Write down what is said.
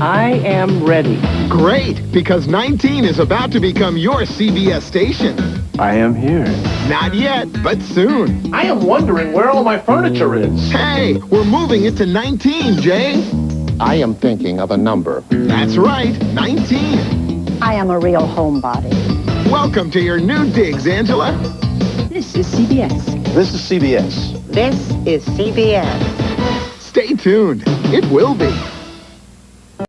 I am ready. Great, because 19 is about to become your CBS station. I am here. Not yet, but soon. I am wondering where all my furniture is. Hey, we're moving it to 19, Jay. I am thinking of a number. That's right, 19. I am a real homebody. Welcome to your new digs, Angela. This is CBS. This is CBS. This is CBS. Stay tuned. It will be.